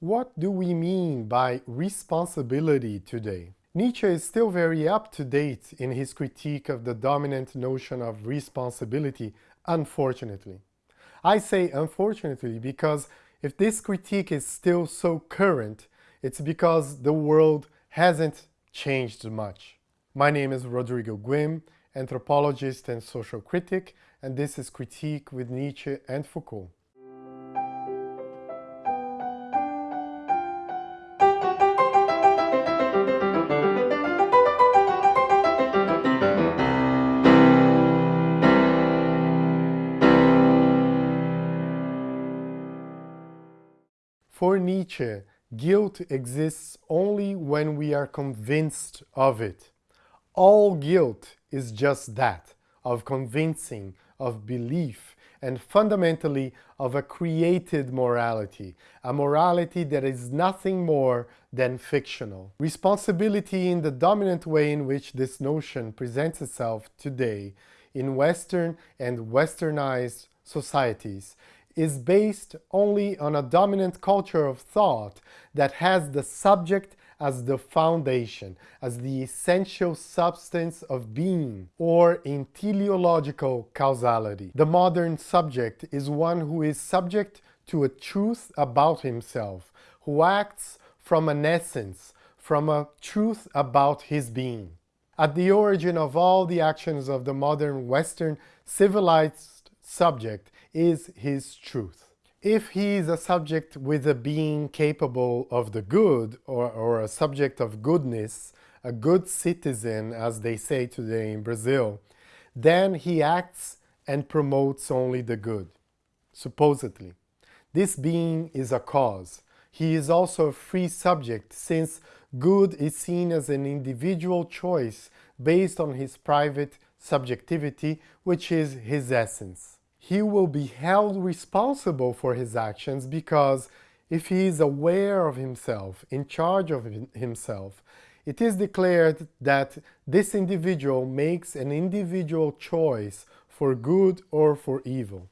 What do we mean by responsibility today? Nietzsche is still very up to date in his critique of the dominant notion of responsibility, unfortunately. I say unfortunately because if this critique is still so current, it's because the world hasn't changed much. My name is Rodrigo Guim, anthropologist and social critic, and this is Critique with Nietzsche and Foucault. For Nietzsche, guilt exists only when we are convinced of it. All guilt is just that, of convincing, of belief, and fundamentally of a created morality, a morality that is nothing more than fictional. Responsibility in the dominant way in which this notion presents itself today in Western and Westernized societies is based only on a dominant culture of thought that has the subject as the foundation, as the essential substance of being, or in teleological causality. The modern subject is one who is subject to a truth about himself, who acts from an essence, from a truth about his being. At the origin of all the actions of the modern Western civilized subject is his truth. If he is a subject with a being capable of the good, or, or a subject of goodness, a good citizen, as they say today in Brazil, then he acts and promotes only the good, supposedly. This being is a cause. He is also a free subject, since good is seen as an individual choice based on his private subjectivity, which is his essence he will be held responsible for his actions because if he is aware of himself, in charge of himself, it is declared that this individual makes an individual choice for good or for evil.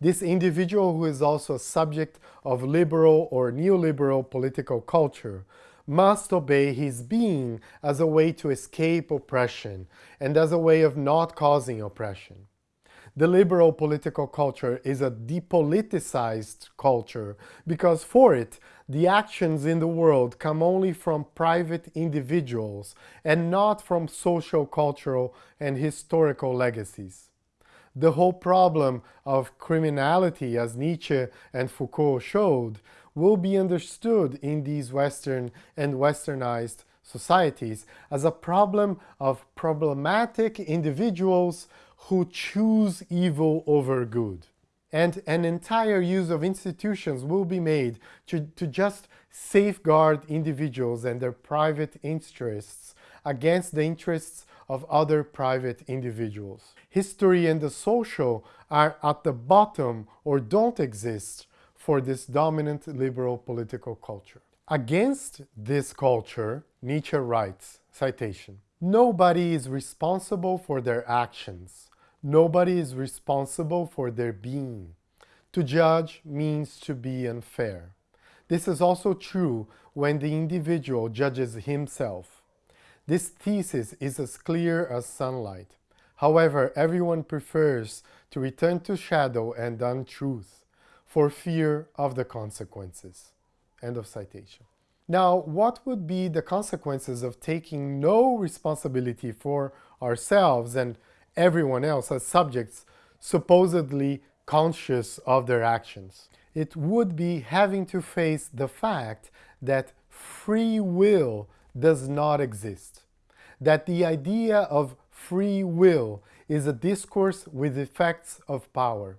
This individual who is also a subject of liberal or neoliberal political culture must obey his being as a way to escape oppression and as a way of not causing oppression. The liberal political culture is a depoliticized culture because for it, the actions in the world come only from private individuals and not from social, cultural and historical legacies. The whole problem of criminality, as Nietzsche and Foucault showed, will be understood in these Western and Westernized societies as a problem of problematic individuals who choose evil over good. And an entire use of institutions will be made to, to just safeguard individuals and their private interests against the interests of other private individuals. History and the social are at the bottom or don't exist for this dominant liberal political culture. Against this culture, Nietzsche writes, citation, Nobody is responsible for their actions. Nobody is responsible for their being. To judge means to be unfair. This is also true when the individual judges himself. This thesis is as clear as sunlight. However, everyone prefers to return to shadow and untruth for fear of the consequences. End of citation. Now, what would be the consequences of taking no responsibility for ourselves and everyone else as subjects supposedly conscious of their actions. It would be having to face the fact that free will does not exist. That the idea of free will is a discourse with effects of power.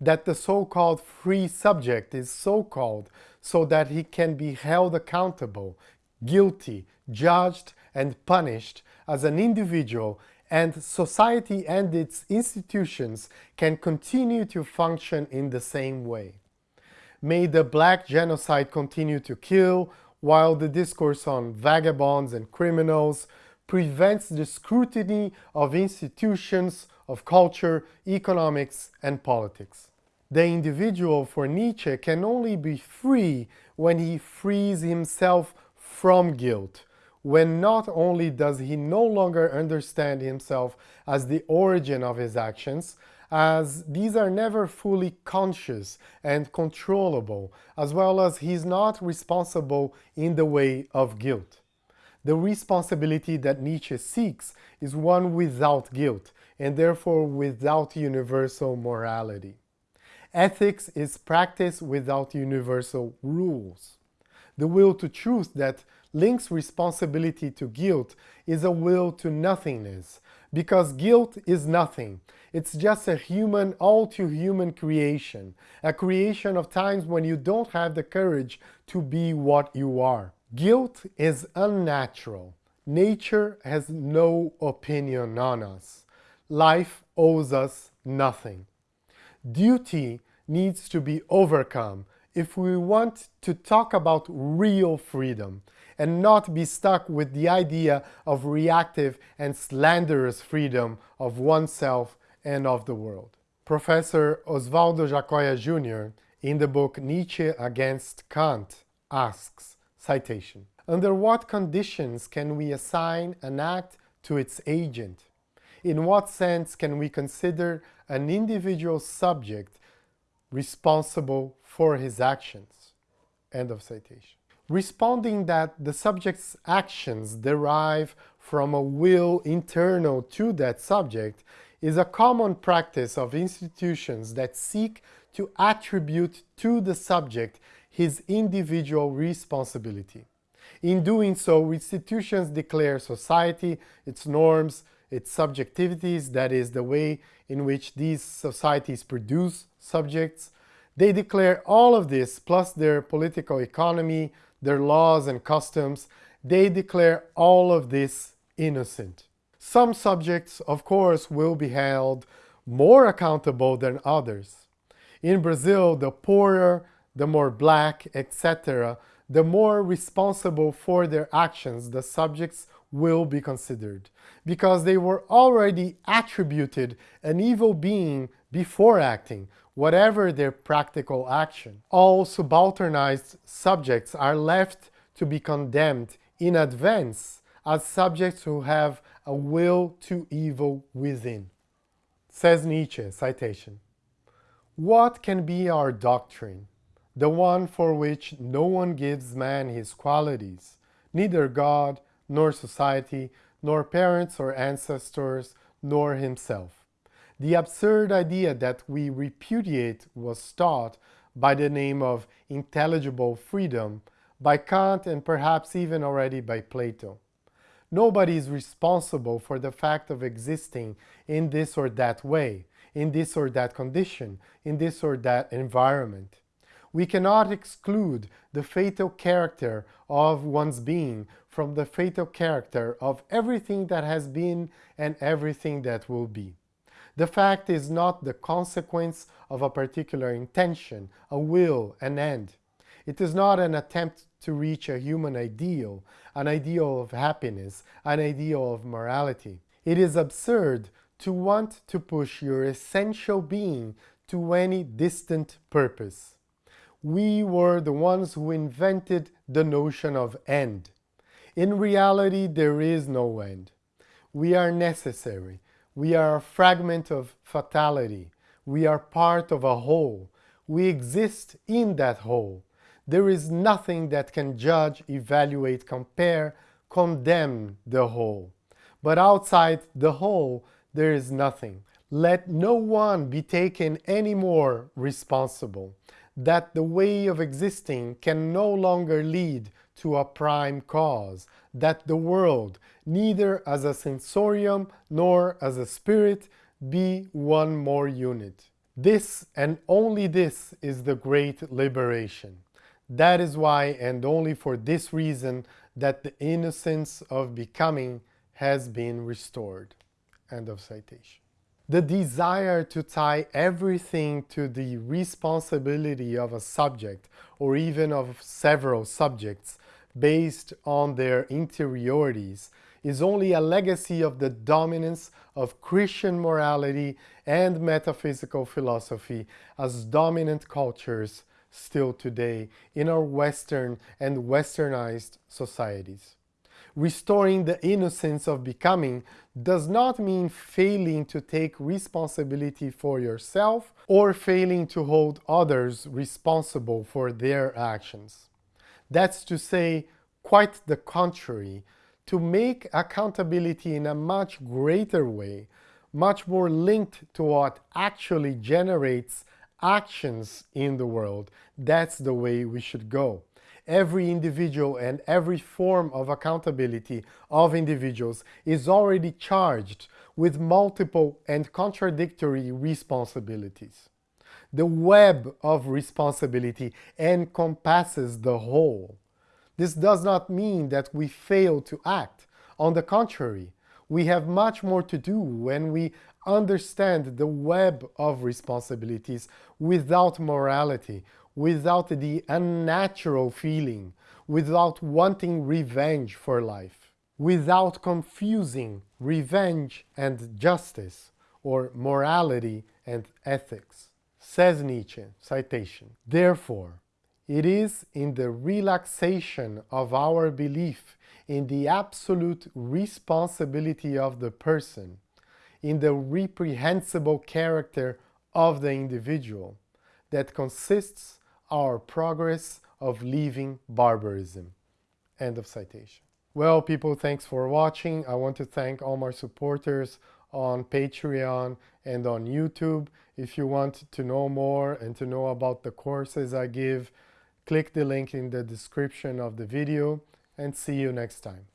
That the so-called free subject is so-called so that he can be held accountable, guilty, judged and punished as an individual and society and its institutions can continue to function in the same way. May the black genocide continue to kill, while the discourse on vagabonds and criminals prevents the scrutiny of institutions, of culture, economics, and politics. The individual for Nietzsche can only be free when he frees himself from guilt, when not only does he no longer understand himself as the origin of his actions, as these are never fully conscious and controllable, as well as he's not responsible in the way of guilt. The responsibility that Nietzsche seeks is one without guilt, and therefore without universal morality. Ethics is practice without universal rules. The will to truth that links responsibility to guilt is a will to nothingness, because guilt is nothing. It's just a human, all too human creation, a creation of times when you don't have the courage to be what you are. Guilt is unnatural. Nature has no opinion on us. Life owes us nothing. Duty needs to be overcome if we want to talk about real freedom and not be stuck with the idea of reactive and slanderous freedom of oneself and of the world. Professor Osvaldo Giacoia Jr., in the book Nietzsche Against Kant, asks, citation, Under what conditions can we assign an act to its agent? In what sense can we consider an individual subject responsible for his actions. End of citation. Responding that the subject's actions derive from a will internal to that subject is a common practice of institutions that seek to attribute to the subject his individual responsibility. In doing so, institutions declare society, its norms, its subjectivities, that is, the way in which these societies produce subjects. They declare all of this, plus their political economy, their laws and customs, they declare all of this innocent. Some subjects, of course, will be held more accountable than others. In Brazil, the poorer, the more black, etc., the more responsible for their actions the subjects will be considered, because they were already attributed an evil being before acting, whatever their practical action. All subalternized subjects are left to be condemned in advance as subjects who have a will to evil within. Says Nietzsche, citation, What can be our doctrine? The one for which no one gives man his qualities, neither God, nor society, nor parents or ancestors, nor himself. The absurd idea that we repudiate was taught by the name of intelligible freedom by Kant and perhaps even already by Plato. Nobody is responsible for the fact of existing in this or that way, in this or that condition, in this or that environment. We cannot exclude the fatal character of one's being from the fatal character of everything that has been and everything that will be. The fact is not the consequence of a particular intention, a will, an end. It is not an attempt to reach a human ideal, an ideal of happiness, an ideal of morality. It is absurd to want to push your essential being to any distant purpose we were the ones who invented the notion of end. In reality, there is no end. We are necessary. We are a fragment of fatality. We are part of a whole. We exist in that whole. There is nothing that can judge, evaluate, compare, condemn the whole. But outside the whole, there is nothing. Let no one be taken any more responsible that the way of existing can no longer lead to a prime cause, that the world, neither as a sensorium nor as a spirit, be one more unit. This and only this is the great liberation. That is why and only for this reason that the innocence of becoming has been restored. End of citation the desire to tie everything to the responsibility of a subject or even of several subjects based on their interiorities is only a legacy of the dominance of Christian morality and metaphysical philosophy as dominant cultures still today in our Western and Westernized societies. Restoring the innocence of becoming does not mean failing to take responsibility for yourself or failing to hold others responsible for their actions. That's to say, quite the contrary, to make accountability in a much greater way, much more linked to what actually generates actions in the world. That's the way we should go. Every individual and every form of accountability of individuals is already charged with multiple and contradictory responsibilities. The web of responsibility encompasses the whole. This does not mean that we fail to act. On the contrary, we have much more to do when we understand the web of responsibilities without morality, without the unnatural feeling, without wanting revenge for life, without confusing revenge and justice, or morality and ethics. Says Nietzsche, citation, Therefore, it is in the relaxation of our belief in the absolute responsibility of the person, in the reprehensible character of the individual, that consists our progress of leaving barbarism. End of citation. Well, people, thanks for watching. I want to thank all my supporters on Patreon and on YouTube. If you want to know more and to know about the courses I give, click the link in the description of the video and see you next time.